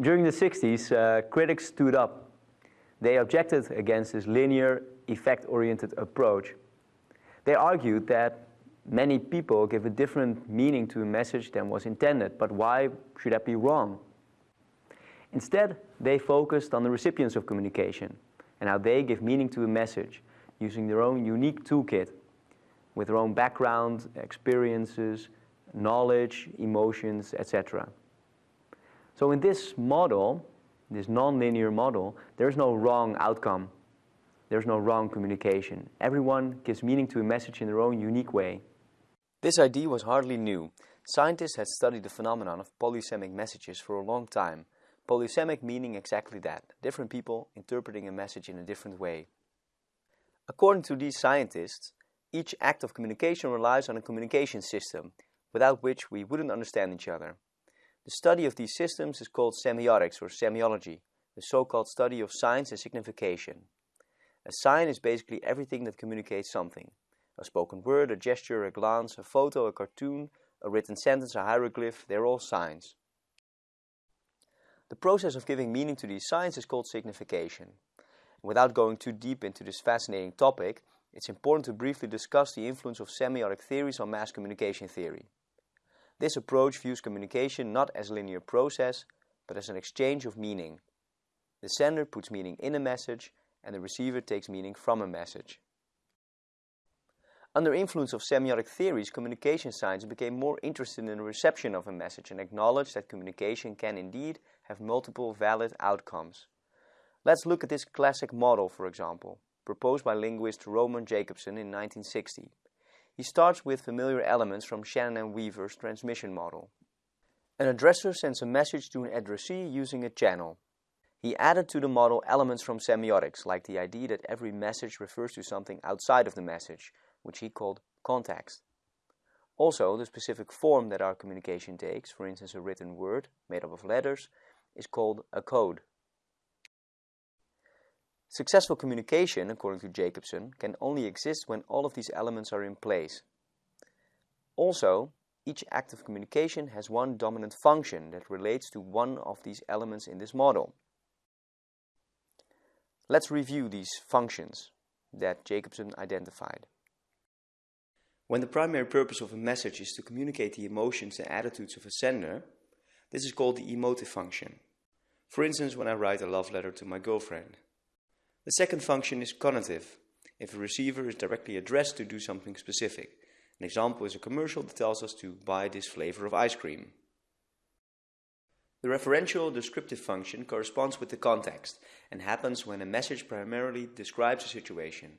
During the 60s, uh, critics stood up. They objected against this linear, effect-oriented approach. They argued that many people give a different meaning to a message than was intended, but why should that be wrong? Instead, they focused on the recipients of communication and how they give meaning to a message using their own unique toolkit with their own background, experiences, knowledge, emotions, etc. So in this model, this non-linear model, there's no wrong outcome. There's no wrong communication. Everyone gives meaning to a message in their own unique way. This idea was hardly new. Scientists had studied the phenomenon of polysemic messages for a long time. Polysemic meaning exactly that, different people interpreting a message in a different way. According to these scientists, each act of communication relies on a communication system, without which we wouldn't understand each other. The study of these systems is called semiotics or semiology, the so-called study of signs and signification. A sign is basically everything that communicates something. A spoken word, a gesture, a glance, a photo, a cartoon, a written sentence, a hieroglyph, they're all signs. The process of giving meaning to these signs is called signification. Without going too deep into this fascinating topic, it's important to briefly discuss the influence of semiotic theories on mass communication theory. This approach views communication not as a linear process, but as an exchange of meaning. The sender puts meaning in a message, and the receiver takes meaning from a message. Under influence of semiotic theories, communication science became more interested in the reception of a message and acknowledged that communication can indeed have multiple valid outcomes. Let's look at this classic model, for example proposed by linguist Roman Jakobson in 1960. He starts with familiar elements from Shannon and Weaver's transmission model. An addresser sends a message to an addressee using a channel. He added to the model elements from semiotics, like the idea that every message refers to something outside of the message, which he called context. Also, the specific form that our communication takes, for instance a written word made up of letters, is called a code. Successful communication, according to Jakobson, can only exist when all of these elements are in place. Also, each act of communication has one dominant function that relates to one of these elements in this model. Let's review these functions that Jakobson identified. When the primary purpose of a message is to communicate the emotions and attitudes of a sender, this is called the emotive function. For instance, when I write a love letter to my girlfriend. The second function is cognitive, if a receiver is directly addressed to do something specific. An example is a commercial that tells us to buy this flavor of ice cream. The referential descriptive function corresponds with the context and happens when a message primarily describes a situation.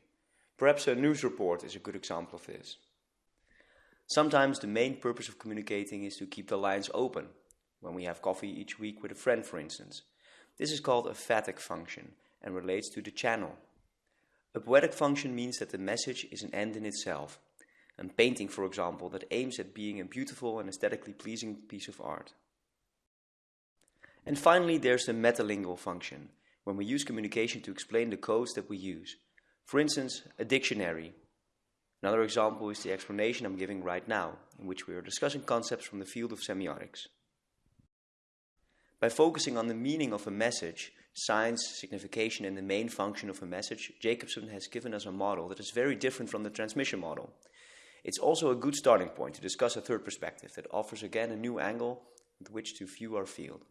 Perhaps a news report is a good example of this. Sometimes the main purpose of communicating is to keep the lines open, when we have coffee each week with a friend for instance. This is called a phatic function and relates to the channel. A poetic function means that the message is an end in itself. A painting, for example, that aims at being a beautiful and aesthetically pleasing piece of art. And finally, there's the metalingual function, when we use communication to explain the codes that we use. For instance, a dictionary. Another example is the explanation I'm giving right now, in which we are discussing concepts from the field of semiotics. By focusing on the meaning of a message, signs, signification and the main function of a message, Jakobson has given us a model that is very different from the transmission model. It's also a good starting point to discuss a third perspective that offers again a new angle with which to view our field.